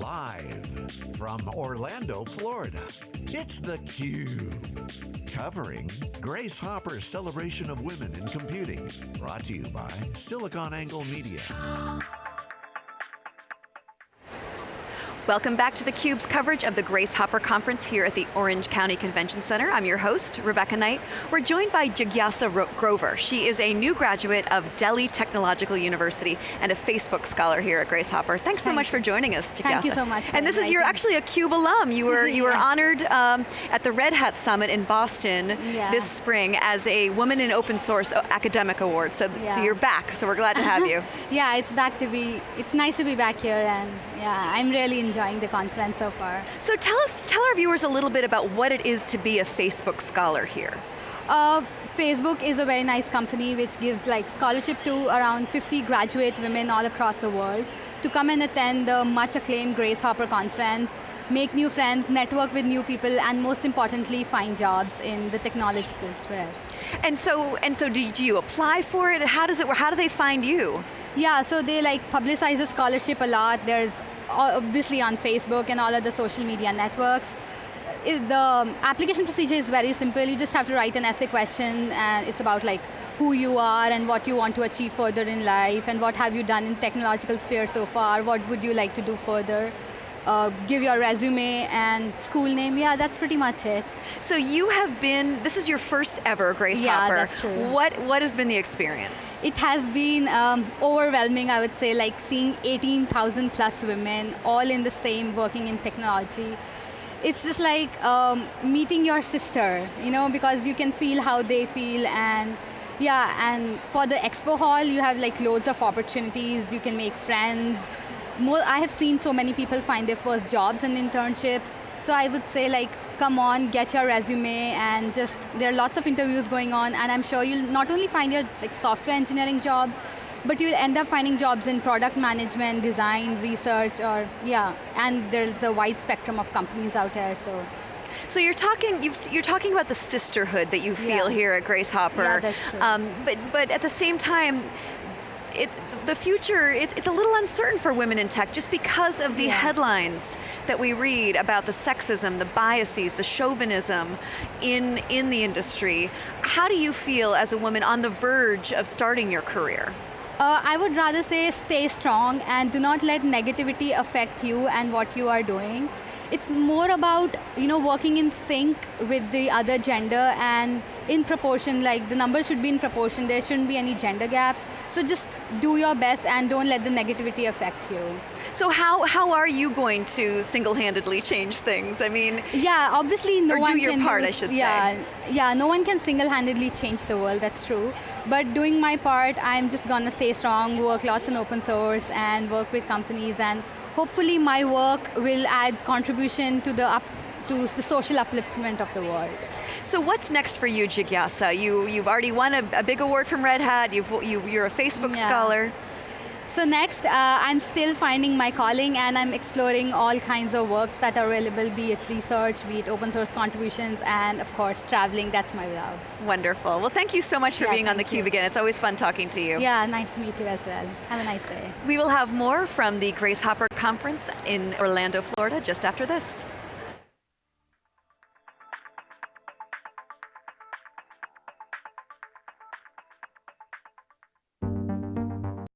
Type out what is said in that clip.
Live from Orlando, Florida, it's theCUBE. Covering Grace Hopper's celebration of women in computing. Brought to you by SiliconANGLE Media. Welcome back to theCUBE's coverage of the Grace Hopper Conference here at the Orange County Convention Center. I'm your host, Rebecca Knight. We're joined by Jigyasa Grover. She is a new graduate of Delhi Technological University and a Facebook scholar here at Grace Hopper. Thanks so Thank much for joining us, Jigyasa. Thank you so much. And this is, you're actually a CUBE alum. You were, you were yes. honored um, at the Red Hat Summit in Boston yeah. this spring as a Woman in Open Source Academic Award. So, yeah. so you're back, so we're glad to have you. yeah, it's back to be, it's nice to be back here and yeah, I'm really enjoying the conference so far. So tell us, tell our viewers a little bit about what it is to be a Facebook scholar here. Uh, Facebook is a very nice company which gives like scholarship to around 50 graduate women all across the world to come and attend the much acclaimed Grace Hopper conference, make new friends, network with new people, and most importantly, find jobs in the technological sphere. And so, and so do, do you apply for it? How does it work? How do they find you? Yeah, so they like publicize the scholarship a lot. There's obviously on Facebook and all other social media networks. The application procedure is very simple. You just have to write an essay question and it's about like who you are and what you want to achieve further in life and what have you done in technological sphere so far, what would you like to do further. Uh, give your resume and school name, yeah, that's pretty much it. So you have been, this is your first ever Grace yeah, Hopper. that's true. What, what has been the experience? It has been um, overwhelming, I would say, like seeing 18,000 plus women all in the same working in technology. It's just like um, meeting your sister, you know, because you can feel how they feel and yeah, and for the expo hall, you have like loads of opportunities, you can make friends, more, I have seen so many people find their first jobs and internships. So I would say like, come on, get your resume and just, there are lots of interviews going on and I'm sure you'll not only find your like software engineering job, but you'll end up finding jobs in product management, design, research, or yeah, and there's a wide spectrum of companies out there, so. So you're talking, you are talking about the sisterhood that you feel yeah. here at Grace Hopper. Yeah, that's true. Um, but, but at the same time, it, the future, it, it's a little uncertain for women in tech just because of the yeah. headlines that we read about the sexism, the biases, the chauvinism in, in the industry. How do you feel as a woman on the verge of starting your career? Uh, I would rather say stay strong and do not let negativity affect you and what you are doing. It's more about you know working in sync with the other gender and in proportion, like the numbers should be in proportion, there shouldn't be any gender gap. So just do your best and don't let the negativity affect you. So how, how are you going to single-handedly change things? I mean, yeah, obviously no one do your can part, use, I should yeah, say. Yeah, no one can single-handedly change the world, that's true. But doing my part, I'm just gonna stay strong, work lots in open source and work with companies and hopefully my work will add contribution to the up to the social upliftment of the world. So what's next for you, Jigyasa? You, you've already won a, a big award from Red Hat, you've, you, you're a Facebook yeah. scholar. So next, uh, I'm still finding my calling and I'm exploring all kinds of works that are available, be it research, be it open source contributions, and of course, traveling, that's my love. Wonderful. Well, thank you so much for yeah, being on theCUBE again. It's always fun talking to you. Yeah, nice to meet you as well. Have a nice day. We will have more from the Grace Hopper Conference in Orlando, Florida, just after this.